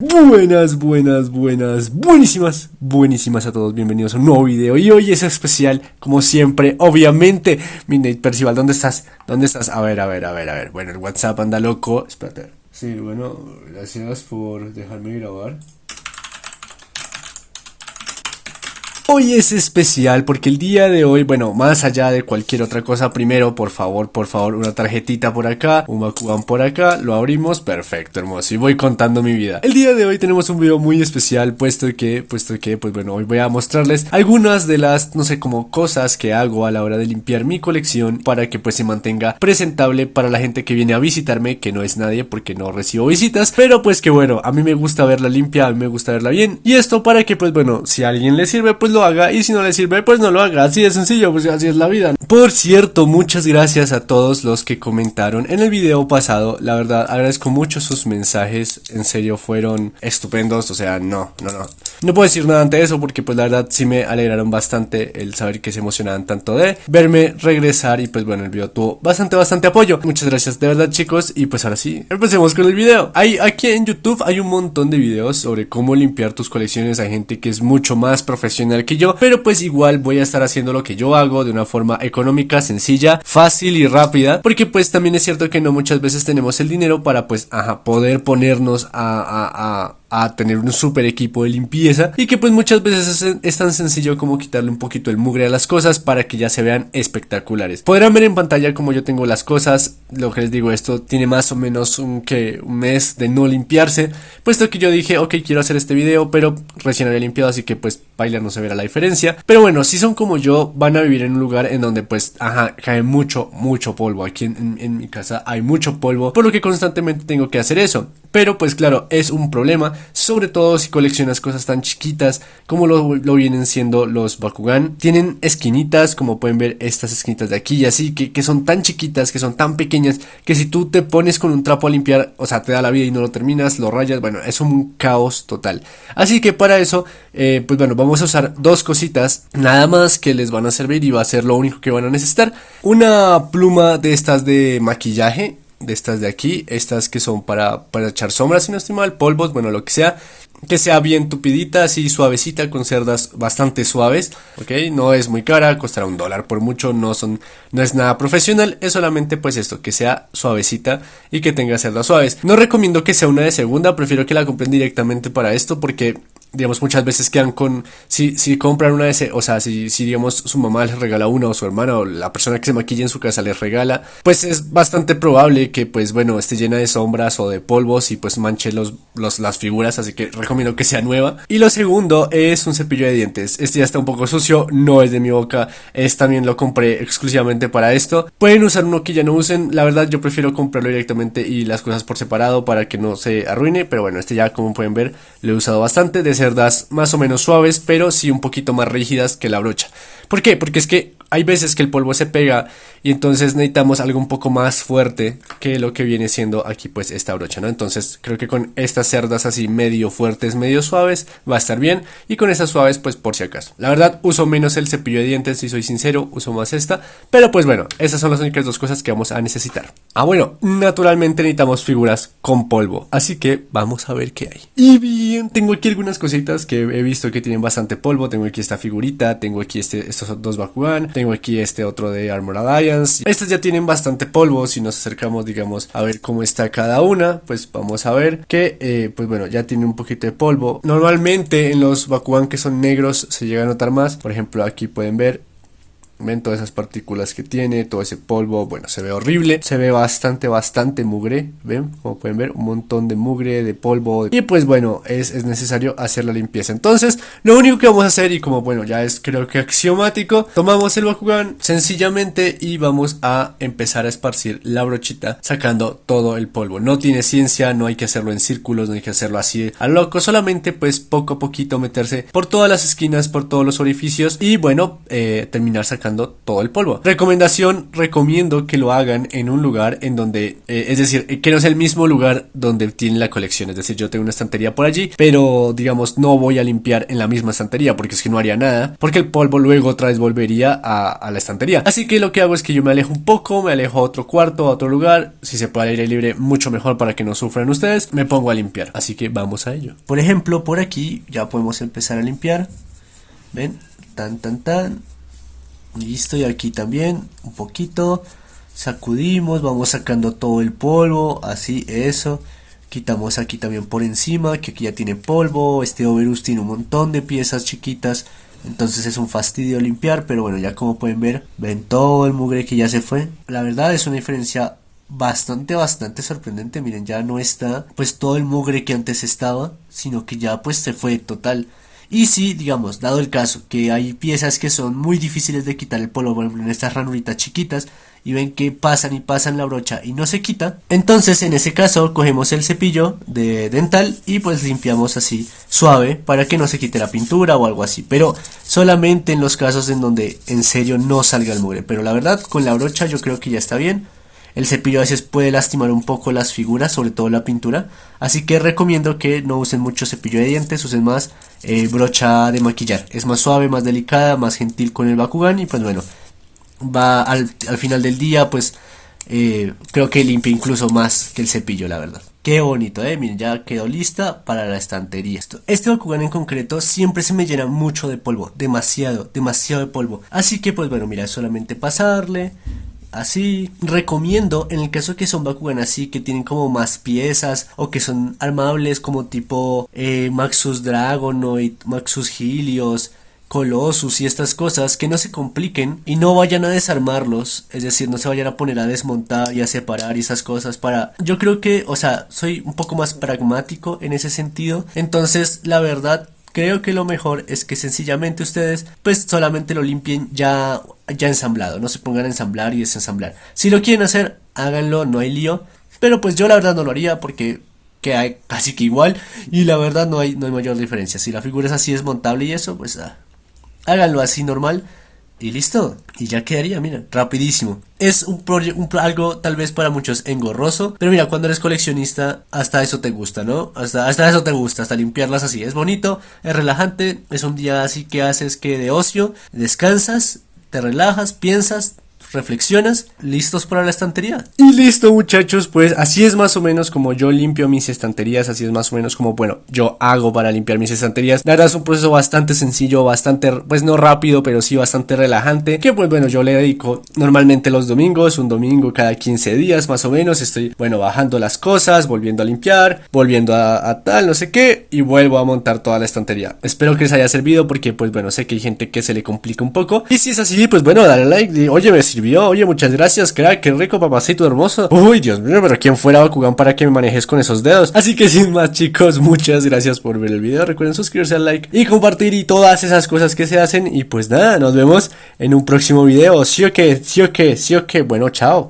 Buenas, buenas, buenas, buenísimas, buenísimas a todos, bienvenidos a un nuevo video y hoy es especial, como siempre, obviamente, Midnight Percival, ¿dónde estás? ¿Dónde estás? A ver, a ver, a ver, a ver, bueno, el WhatsApp anda loco, espérate, sí, bueno, gracias por dejarme grabar Hoy es especial porque el día de hoy, bueno, más allá de cualquier otra cosa, primero, por favor, por favor, una tarjetita por acá, un Bakugan por acá, lo abrimos, perfecto, hermoso, y voy contando mi vida. El día de hoy tenemos un video muy especial, puesto que, puesto que, pues bueno, hoy voy a mostrarles algunas de las, no sé, como cosas que hago a la hora de limpiar mi colección para que pues se mantenga presentable para la gente que viene a visitarme, que no es nadie porque no recibo visitas, pero pues que bueno, a mí me gusta verla limpia, a mí me gusta verla bien, y esto para que pues bueno, si a alguien le sirve, pues lo haga y si no le sirve pues no lo haga, así de sencillo, pues así es la vida. Por cierto, muchas gracias a todos los que comentaron en el video pasado, la verdad agradezco mucho sus mensajes, en serio fueron estupendos, o sea, no, no, no. No puedo decir nada ante eso porque pues la verdad sí me alegraron bastante el saber que se emocionaban tanto de verme regresar y pues bueno el video tuvo bastante bastante apoyo. Muchas gracias de verdad chicos y pues ahora sí, empecemos con el video. Hay, aquí en YouTube hay un montón de videos sobre cómo limpiar tus colecciones, hay gente que es mucho más profesional que yo, pero pues igual voy a estar haciendo lo que yo hago de una forma económica, sencilla, fácil y rápida, porque pues también es cierto que no muchas veces tenemos el dinero para pues ajá, poder ponernos a, a, a a tener un super equipo de limpieza y que pues muchas veces es, tan sencillo como quitarle un poquito el mugre a las cosas para que ya se vean espectaculares. Podrán ver en pantalla como yo tengo las cosas, lo que les digo esto tiene más o menos un, que, un mes de no limpiarse, puesto que yo dije ok quiero hacer este video pero recién había limpiado así que pues bailar no se verá la diferencia. Pero bueno, si son como yo van a vivir en un lugar en donde pues ajá cae mucho mucho polvo, aquí en, mi casa hay mucho polvo por lo que constantemente tengo que hacer eso. Pero pues claro, es un problema, sobre todo si coleccionas cosas tan chiquitas como lo, vienen siendo los Bakugan. Tienen esquinitas, como pueden ver estas esquinitas de aquí y así, que, que, son tan chiquitas, que son tan pequeñas, que si tú te pones con un trapo a limpiar, o sea, te da la vida y no lo terminas, lo rayas, bueno, es un caos total. Así que para eso, eh, pues bueno, vamos a usar dos cositas, nada más que les van a servir y va a ser lo único que van a necesitar. Una pluma de estas de maquillaje, de estas de aquí, estas que son para, para echar sombras, si no estoy mal, polvos, bueno, lo que sea, que sea bien tupidita, así suavecita, con cerdas bastante suaves, ok, no es muy cara, costará un dólar por mucho, no son, no es nada profesional, es solamente pues esto, que sea suavecita y que tenga cerdas suaves. No recomiendo que sea una de segunda, prefiero que la compren directamente para esto porque digamos, muchas veces quedan con, si, si compran una de ese, o sea, si, si digamos su mamá les regala una o su hermana o la persona que se maquilla en su casa les regala, pues es bastante probable que pues bueno, esté llena de sombras o de polvos y pues manche los, los, las figuras, así que recomiendo que sea nueva. Y lo segundo es un cepillo de dientes, este ya está un poco sucio, no es de mi boca, es también lo compré exclusivamente para esto. Pueden usar uno que ya no usen, la verdad yo prefiero comprarlo directamente y las cosas por separado para que no se arruine, pero bueno, este ya como pueden ver lo he usado bastante cerdas más o menos suaves, pero sí un poquito más rígidas que la brocha. ¿Por qué? Porque es que hay veces que el polvo se pega y entonces necesitamos algo un poco más fuerte que lo que viene siendo aquí pues esta brocha, ¿no? Entonces creo que con estas cerdas así medio fuertes, medio suaves va a estar bien y con estas suaves pues por si acaso. La verdad uso menos el cepillo de dientes si soy sincero, uso más esta, pero pues bueno, esas son las únicas dos cosas que vamos a necesitar. Ah bueno, naturalmente necesitamos figuras con polvo, así que vamos a ver qué hay. Y bien, tengo aquí algunas cositas que he visto que tienen bastante polvo, tengo aquí esta figurita, tengo aquí este, estos dos Bakugan, tengo aquí este otro de Armor Alliance. Estas ya tienen bastante polvo. Si nos acercamos, digamos, a ver cómo está cada una, pues vamos a ver que, eh, pues bueno, ya tiene un poquito de polvo. Normalmente en los Bakugan que son negros se llega a notar más. Por ejemplo, aquí pueden ver Ven todas esas partículas que tiene, todo ese polvo, bueno, se ve horrible, se ve bastante, bastante mugre, ven, como pueden ver, un montón de mugre, de polvo, y pues bueno, es, es, necesario hacer la limpieza. Entonces, lo único que vamos a hacer, y como bueno, ya es creo que axiomático, tomamos el Bakugan sencillamente y vamos a empezar a esparcir la brochita sacando todo el polvo. No tiene ciencia, no hay que hacerlo en círculos, no hay que hacerlo así a loco, solamente pues poco a poquito meterse por todas las esquinas, por todos los orificios y bueno, eh, terminar sacando todo el polvo. Recomendación, recomiendo que lo hagan en un lugar en donde, eh, es decir, eh, que no es el mismo lugar donde tienen la colección. Es decir, yo tengo una estantería por allí, pero digamos, no voy a limpiar en la misma estantería porque es que no haría nada, porque el polvo luego otra vez volvería a, a la estantería. Así que lo que hago es que yo me alejo un poco, me alejo a otro cuarto, a otro lugar, si se puede al aire libre, mucho mejor para que no sufran ustedes, me pongo a limpiar. Así que vamos a ello. Por ejemplo, por aquí ya podemos empezar a limpiar. ¿Ven? Tan, tan, tan. Listo, y aquí también un poquito. Sacudimos, vamos sacando todo el polvo, así, eso. Quitamos aquí también por encima, que aquí ya tiene polvo. Este overus tiene un montón de piezas chiquitas. Entonces es un fastidio limpiar, pero bueno, ya como pueden ver, ven todo el mugre que ya se fue. La verdad es una diferencia bastante, bastante sorprendente. Miren, ya no está pues todo el mugre que antes estaba, sino que ya pues se fue total. Y si, digamos, dado el caso que hay piezas que son muy difíciles de quitar el polvo, por ejemplo en estas ranuritas chiquitas, y ven que pasan y pasan la brocha y no se quita, entonces en ese caso cogemos el cepillo de dental y pues limpiamos así suave para que no se quite la pintura o algo así, pero solamente en los casos en donde en serio no salga el mugre, pero la verdad con la brocha yo creo que ya está bien. El cepillo a veces puede lastimar un poco las figuras, sobre todo la pintura. Así que recomiendo que no usen mucho cepillo de dientes, usen más eh, brocha de maquillar. Es más suave, más delicada, más gentil con el Bakugan y pues bueno, va al, final del día pues eh, creo que limpia incluso más que el cepillo, la verdad. Qué bonito, eh. Miren, ya quedó lista para la estantería. Este Bakugan en concreto siempre se me llena mucho de polvo. Demasiado, demasiado de polvo. Así que, pues bueno, mira, solamente pasarle así. Recomiendo, en el caso que son Bakugan así, que tienen como más piezas o que son armables como tipo eh, Maxus Dragonoid, Maxus Helios, Colossus y estas cosas que no se compliquen y no vayan a desarmarlos, es decir, no se vayan a poner a desmontar y a separar y esas cosas para... Yo creo que, o sea, soy un poco más pragmático en ese sentido, entonces la verdad creo que lo mejor es que sencillamente ustedes pues solamente lo limpien ya, ya ensamblado, no se pongan a ensamblar y desensamblar. Si lo quieren hacer, háganlo, no hay lío, pero pues yo la verdad no lo haría porque queda casi que igual y la verdad no hay, no hay mayor diferencia. Si la figura es así desmontable y eso, pues ah, háganlo así normal y listo. Y ya quedaría, mira, rapidísimo. Es un, un algo tal vez para muchos engorroso. Pero mira, cuando eres coleccionista, hasta eso te gusta, ¿no? Hasta, hasta eso te gusta, hasta limpiarlas así. Es bonito, es relajante. Es un día así que haces que de ocio, descansas, te relajas, piensas, reflexionas, listos para la estantería. Y listo muchachos, pues así es más o menos como yo limpio mis estanterías, así es más o menos como, bueno, yo hago para limpiar mis estanterías. La verdad es un proceso bastante sencillo, bastante, pues no rápido, pero sí bastante relajante, que pues bueno, yo le dedico normalmente los domingos, un domingo cada 15 días más o menos, estoy, bueno, bajando las cosas, volviendo a limpiar, volviendo a, tal, no sé qué, y vuelvo a montar toda la estantería. Espero que les haya servido porque pues bueno, sé que hay gente que se le complica un poco. Y si es así, pues bueno, dale like, y, oye, me Oye, muchas gracias, crack. Qué rico, papacito hermoso. Uy, Dios mío, pero ¿quién fuera Bakugan para que me manejes con esos dedos? Así que sin más, chicos, muchas gracias por ver el video. Recuerden suscribirse al like y compartir y todas esas cosas que se hacen. Y pues nada, nos vemos en un próximo video. Sí o qué, sí o qué, sí o qué. Bueno, chao.